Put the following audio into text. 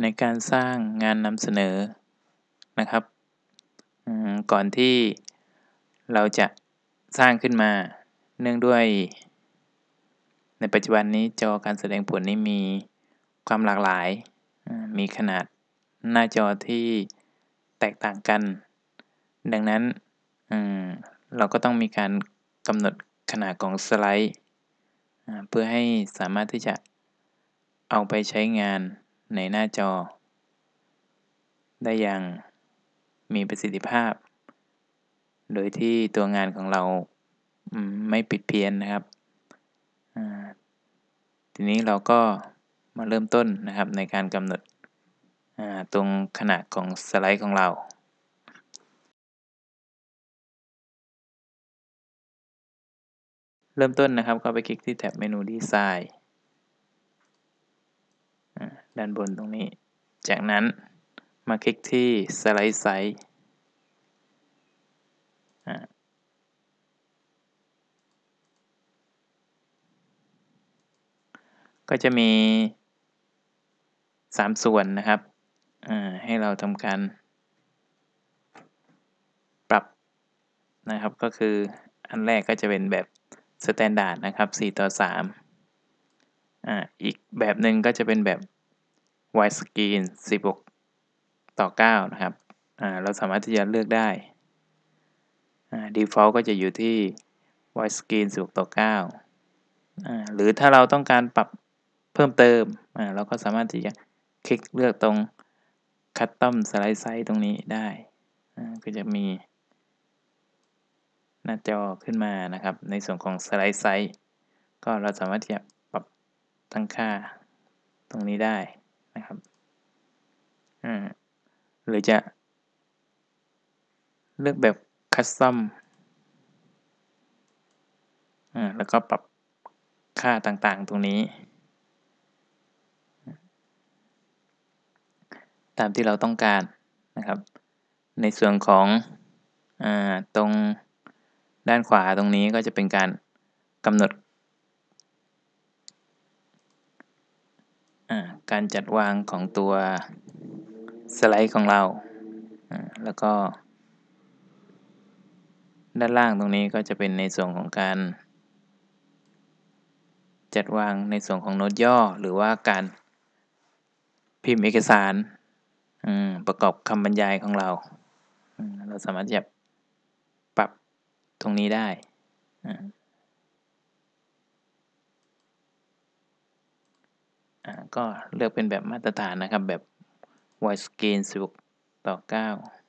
ในการสร้างงานนำเสนอนะครับก่อนที่เราจะสร้างขึ้นมาเนื่องด้วย ในปัจจุบันนี้จอการแสดงผลนี้มีความหลากหลาย มีขนาดหน้าจอที่แตกต่างกัน ดังนั้นเราก็ต้องมีการกำหนดขนาดของสไลด์ เพื่อให้สามารถที่จะเอาไปใช้งาน ในหน้าจอ ได้อย่างมีประสิทธิภาพ โดยที่ตัวงานของเราไม่ปิดเพี้ยนนะครับ ทีนี้เราก็มาเริ่มต้นนะครับในการกำหนดตรงขนาดของสไลด์ของเราเริ่มต้นนะครับก็ไปคลิกที่แท็บเมนูดีไซน์ ด้านบนตรงนี้ จากนั้นมาคลิกที่สไลด์ไซส์ก็จะมี 3 ส่วนนะครับให้เราทำการปรับนะครับก็คืออันแรกก็จะเป็นแบบ standard นะครับ 4 ต่อ3อ่าอีกแบบหนึ่งก็จะเป็นแบบ widescreen 16ต่อ9นะครับเราสามารถที่จะเลือกได้ default ก็จะอยู่ที่ widescreen 16ต่อ9อ่าหรือถ้าเราต้องการปรับเพิ่มเติม เราก็สามารถที่จะคลิกเลือกตรง custom slide size ตรงนี้ได้ ก็จะมี หน้าจอขึ้นมานะครับ ในส่วนของ slide size ก็เราสามารถที่จะปรับตั้งค่าตรงนี้ได้ นะครับอ่าหรือจะ เลือกแบบคัสตอมอ่าแล้วก็ปรับค่าต่างๆตรงนี้ ตามที่เราต้องการนะครับ ในส่วนของอตรงด้านขวาตรงนี้ก็จะเป็นการกำหนด การจัดวางของตัวสไลด์ของเรา แล้วก็ ด้านล่างตรงนี้ก็จะเป็นในส่วนของการ จัดวางในส่วนของโน้ตย่อหรือว่าการพิมพ์เอกสารประกอบคำบรรยายของเรา เราสามารถจะปรับตรงนี้ได้ ก็เลือกเป็นแบบมาตรฐานนะครับแบบ widescreen 16 ต่อ 9